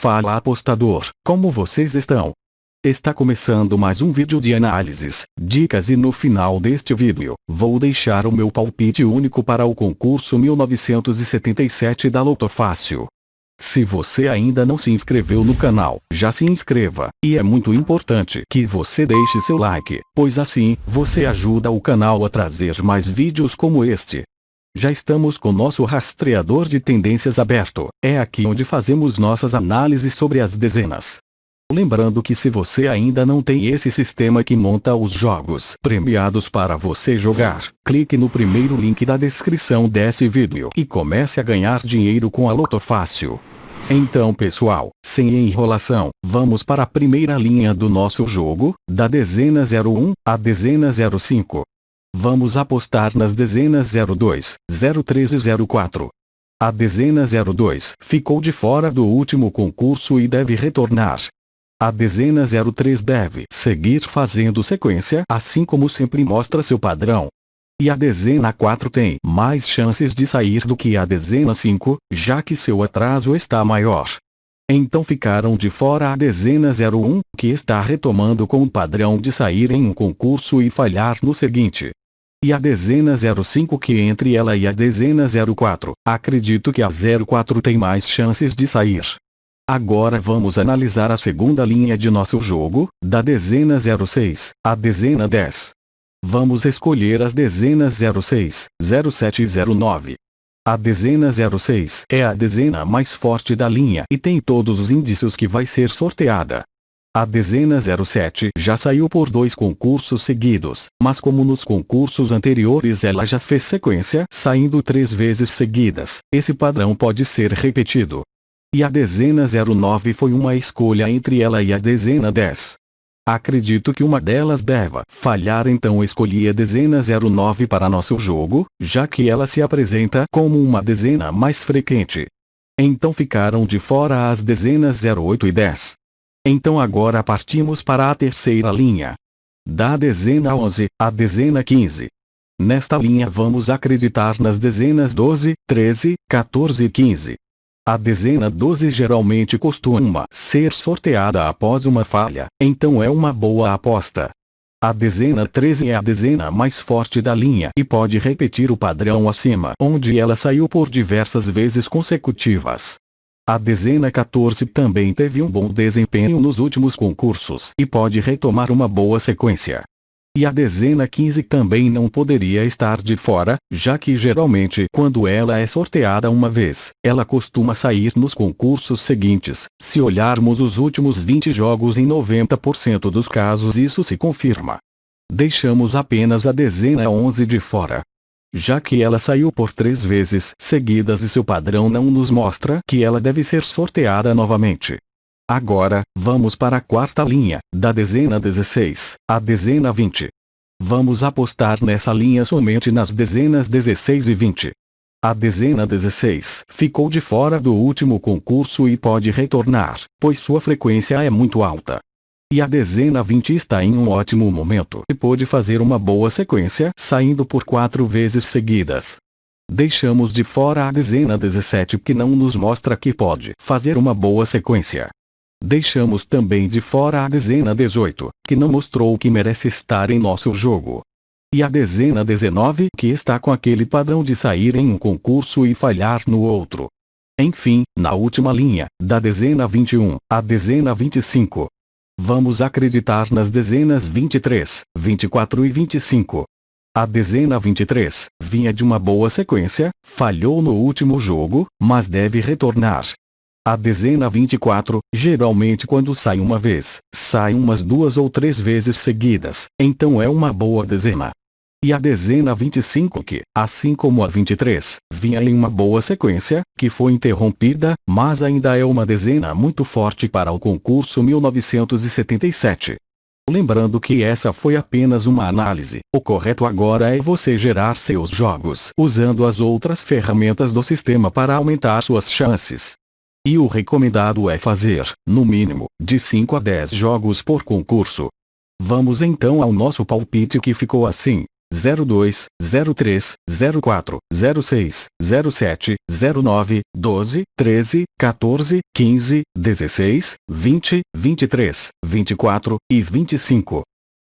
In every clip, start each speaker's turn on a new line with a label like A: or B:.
A: Fala apostador, como vocês estão? Está começando mais um vídeo de análises, dicas e no final deste vídeo, vou deixar o meu palpite único para o concurso 1977 da Loto Fácil. Se você ainda não se inscreveu no canal, já se inscreva, e é muito importante que você deixe seu like, pois assim, você ajuda o canal a trazer mais vídeos como este. Já estamos com nosso rastreador de tendências aberto, é aqui onde fazemos nossas análises sobre as dezenas. Lembrando que se você ainda não tem esse sistema que monta os jogos premiados para você jogar, clique no primeiro link da descrição desse vídeo e comece a ganhar dinheiro com a Loto Fácil. Então pessoal, sem enrolação, vamos para a primeira linha do nosso jogo, da dezena 01 à dezena 05. Vamos apostar nas dezenas 02, 03 e 04. A dezena 02 ficou de fora do último concurso e deve retornar. A dezena 03 deve seguir fazendo sequência assim como sempre mostra seu padrão. E a dezena 4 tem mais chances de sair do que a dezena 5, já que seu atraso está maior. Então ficaram de fora a dezena 01, que está retomando com o padrão de sair em um concurso e falhar no seguinte e a dezena 05 que entre ela e a dezena 04, acredito que a 04 tem mais chances de sair. Agora vamos analisar a segunda linha de nosso jogo, da dezena 06, a dezena 10. Vamos escolher as dezenas 06, 07 e 09. A dezena 06 é a dezena mais forte da linha e tem todos os indícios que vai ser sorteada. A dezena 07 já saiu por dois concursos seguidos, mas como nos concursos anteriores ela já fez sequência, saindo três vezes seguidas, esse padrão pode ser repetido. E a dezena 09 foi uma escolha entre ela e a dezena 10. Acredito que uma delas deva falhar então escolhi a dezena 09 para nosso jogo, já que ela se apresenta como uma dezena mais frequente. Então ficaram de fora as dezenas 08 e 10. Então agora partimos para a terceira linha. Da dezena 11, à dezena 15. Nesta linha vamos acreditar nas dezenas 12, 13, 14 e 15. A dezena 12 geralmente costuma ser sorteada após uma falha, então é uma boa aposta. A dezena 13 é a dezena mais forte da linha e pode repetir o padrão acima onde ela saiu por diversas vezes consecutivas. A dezena 14 também teve um bom desempenho nos últimos concursos e pode retomar uma boa sequência. E a dezena 15 também não poderia estar de fora, já que geralmente quando ela é sorteada uma vez, ela costuma sair nos concursos seguintes. Se olharmos os últimos 20 jogos em 90% dos casos isso se confirma. Deixamos apenas a dezena 11 de fora, já que ela saiu por três vezes seguidas e seu padrão não nos mostra que ela deve ser sorteada novamente. Agora, vamos para a quarta linha, da dezena 16, à dezena 20. Vamos apostar nessa linha somente nas dezenas 16 e 20. A dezena 16 ficou de fora do último concurso e pode retornar, pois sua frequência é muito alta. E a dezena 20 está em um ótimo momento e pôde fazer uma boa sequência, saindo por quatro vezes seguidas. Deixamos de fora a dezena 17 que não nos mostra que pode fazer uma boa sequência. Deixamos também de fora a dezena 18, que não mostrou que merece estar em nosso jogo. E a dezena 19 que está com aquele padrão de sair em um concurso e falhar no outro. Enfim, na última linha, da dezena 21 à dezena 25, Vamos acreditar nas dezenas 23, 24 e 25. A dezena 23 vinha de uma boa sequência, falhou no último jogo, mas deve retornar. A dezena 24, geralmente quando sai uma vez, sai umas duas ou três vezes seguidas, então é uma boa dezena. E a dezena 25 que, assim como a 23, vinha em uma boa sequência, que foi interrompida, mas ainda é uma dezena muito forte para o concurso 1977. Lembrando que essa foi apenas uma análise, o correto agora é você gerar seus jogos usando as outras ferramentas do sistema para aumentar suas chances. E o recomendado é fazer, no mínimo, de 5 a 10 jogos por concurso. Vamos então ao nosso palpite que ficou assim. 02, 03, 04, 06, 07, 09, 12, 13, 14, 15, 16, 20, 23, 24 e 25.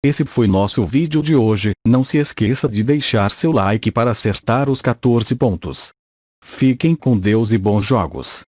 A: Esse foi nosso vídeo de hoje, não se esqueça de deixar seu like para acertar os 14 pontos. Fiquem com Deus e bons jogos.